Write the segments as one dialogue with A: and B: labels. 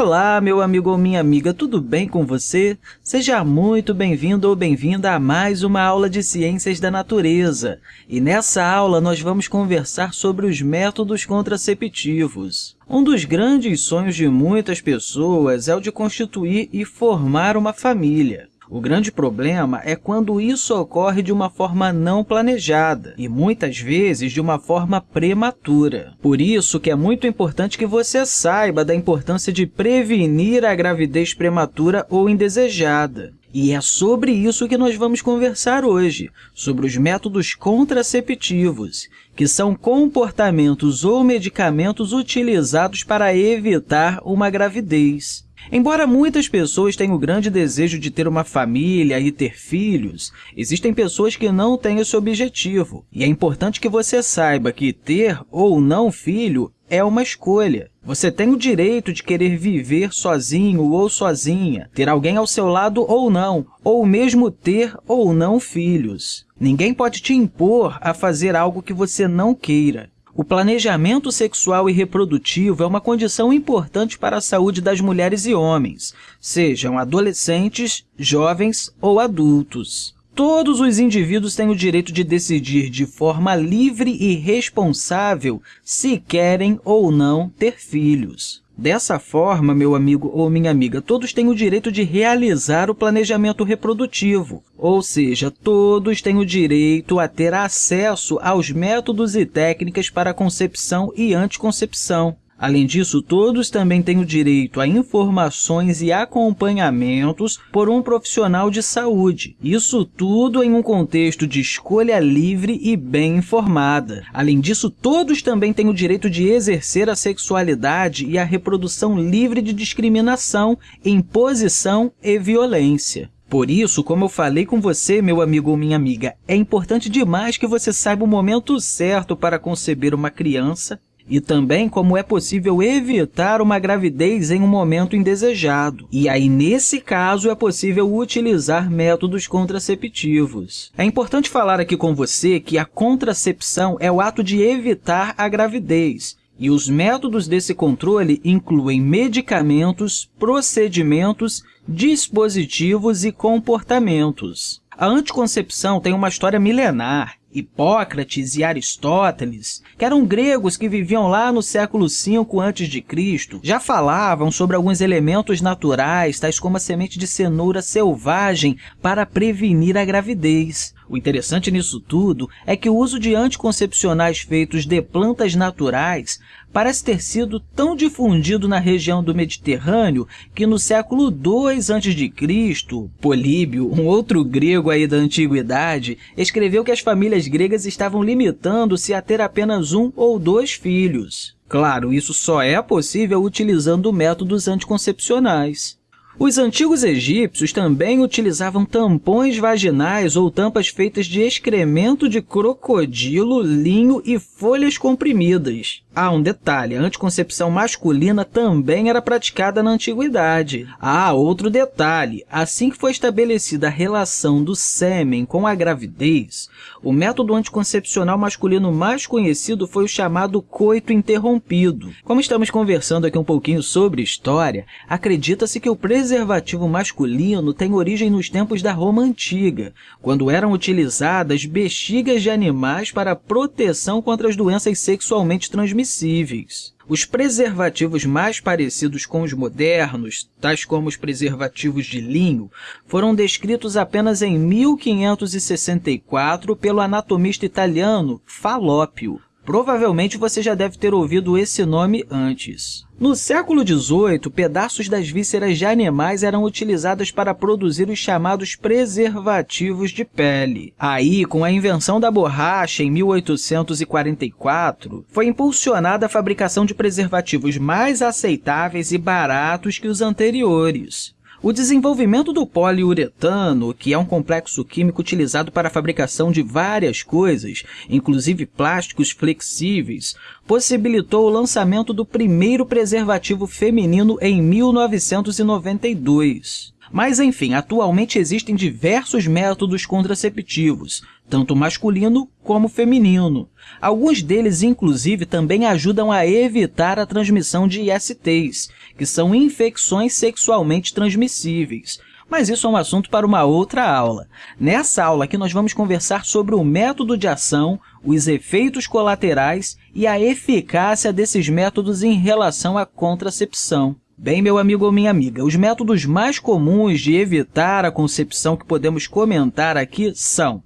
A: Olá, meu amigo ou minha amiga, tudo bem com você? Seja muito bem-vindo ou bem-vinda a mais uma aula de Ciências da Natureza. E nessa aula nós vamos conversar sobre os métodos contraceptivos. Um dos grandes sonhos de muitas pessoas é o de constituir e formar uma família. O grande problema é quando isso ocorre de uma forma não planejada e, muitas vezes, de uma forma prematura. Por isso que é muito importante que você saiba da importância de prevenir a gravidez prematura ou indesejada. E é sobre isso que nós vamos conversar hoje, sobre os métodos contraceptivos, que são comportamentos ou medicamentos utilizados para evitar uma gravidez. Embora muitas pessoas tenham o grande desejo de ter uma família e ter filhos, existem pessoas que não têm esse objetivo. E é importante que você saiba que ter ou não filho é uma escolha. Você tem o direito de querer viver sozinho ou sozinha, ter alguém ao seu lado ou não, ou mesmo ter ou não filhos. Ninguém pode te impor a fazer algo que você não queira. O planejamento sexual e reprodutivo é uma condição importante para a saúde das mulheres e homens, sejam adolescentes, jovens ou adultos. Todos os indivíduos têm o direito de decidir de forma livre e responsável se querem ou não ter filhos. Dessa forma, meu amigo ou minha amiga, todos têm o direito de realizar o planejamento reprodutivo, ou seja, todos têm o direito a ter acesso aos métodos e técnicas para concepção e anticoncepção. Além disso, todos também têm o direito a informações e acompanhamentos por um profissional de saúde. Isso tudo em um contexto de escolha livre e bem informada. Além disso, todos também têm o direito de exercer a sexualidade e a reprodução livre de discriminação, imposição e violência. Por isso, como eu falei com você, meu amigo ou minha amiga, é importante demais que você saiba o momento certo para conceber uma criança e também como é possível evitar uma gravidez em um momento indesejado. E aí, nesse caso, é possível utilizar métodos contraceptivos. É importante falar aqui com você que a contracepção é o ato de evitar a gravidez, e os métodos desse controle incluem medicamentos, procedimentos, dispositivos e comportamentos. A anticoncepção tem uma história milenar Hipócrates e Aristóteles, que eram gregos que viviam lá no século V a.C., já falavam sobre alguns elementos naturais, tais como a semente de cenoura selvagem, para prevenir a gravidez. O interessante nisso tudo é que o uso de anticoncepcionais feitos de plantas naturais parece ter sido tão difundido na região do Mediterrâneo que no século II a.C., Políbio, um outro grego aí da antiguidade, escreveu que as famílias gregas estavam limitando-se a ter apenas um ou dois filhos. Claro, isso só é possível utilizando métodos anticoncepcionais. Os antigos egípcios também utilizavam tampões vaginais ou tampas feitas de excremento de crocodilo, linho e folhas comprimidas. Ah, um detalhe, a anticoncepção masculina também era praticada na antiguidade. Ah, outro detalhe, assim que foi estabelecida a relação do sêmen com a gravidez, o método anticoncepcional masculino mais conhecido foi o chamado coito interrompido. Como estamos conversando aqui um pouquinho sobre história, acredita-se que o preservativo masculino tem origem nos tempos da Roma Antiga, quando eram utilizadas bexigas de animais para proteção contra as doenças sexualmente transmissíveis os preservativos mais parecidos com os modernos, tais como os preservativos de linho, foram descritos apenas em 1564 pelo anatomista italiano Falópio. Provavelmente você já deve ter ouvido esse nome antes. No século XVIII, pedaços das vísceras de animais eram utilizados para produzir os chamados preservativos de pele. Aí, com a invenção da borracha em 1844, foi impulsionada a fabricação de preservativos mais aceitáveis e baratos que os anteriores. O desenvolvimento do poliuretano, que é um complexo químico utilizado para a fabricação de várias coisas, inclusive plásticos flexíveis, possibilitou o lançamento do primeiro preservativo feminino em 1992. Mas, enfim, atualmente existem diversos métodos contraceptivos, tanto masculino como feminino. Alguns deles, inclusive, também ajudam a evitar a transmissão de ISTs, que são infecções sexualmente transmissíveis. Mas isso é um assunto para uma outra aula. Nessa aula aqui, nós vamos conversar sobre o método de ação, os efeitos colaterais e a eficácia desses métodos em relação à contracepção. Bem, meu amigo ou minha amiga, os métodos mais comuns de evitar a concepção que podemos comentar aqui são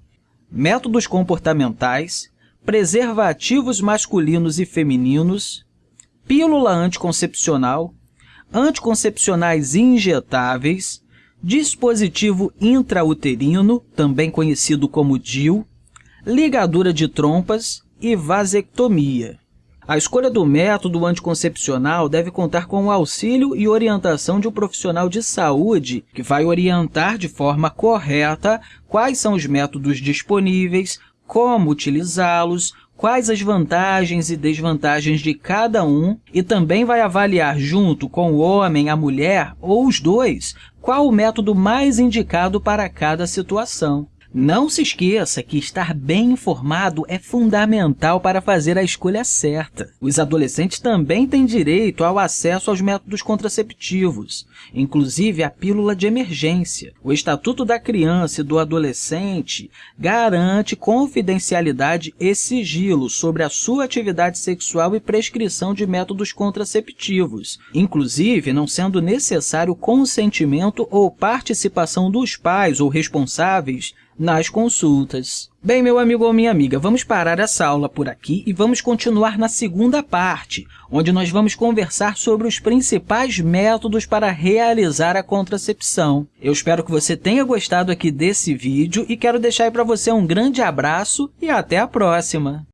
A: métodos comportamentais, preservativos masculinos e femininos, pílula anticoncepcional, anticoncepcionais injetáveis, dispositivo intrauterino, também conhecido como DIU, ligadura de trompas e vasectomia. A escolha do método anticoncepcional deve contar com o auxílio e orientação de um profissional de saúde que vai orientar de forma correta quais são os métodos disponíveis, como utilizá-los, quais as vantagens e desvantagens de cada um e também vai avaliar junto com o homem, a mulher ou os dois qual o método mais indicado para cada situação. Não se esqueça que estar bem informado é fundamental para fazer a escolha certa. Os adolescentes também têm direito ao acesso aos métodos contraceptivos, inclusive a pílula de emergência. O Estatuto da Criança e do Adolescente garante confidencialidade e sigilo sobre a sua atividade sexual e prescrição de métodos contraceptivos, inclusive não sendo necessário consentimento ou participação dos pais ou responsáveis nas consultas. Bem, meu amigo ou minha amiga, vamos parar essa aula por aqui e vamos continuar na segunda parte, onde nós vamos conversar sobre os principais métodos para realizar a contracepção. Eu espero que você tenha gostado aqui desse vídeo e quero deixar para você um grande abraço e até a próxima!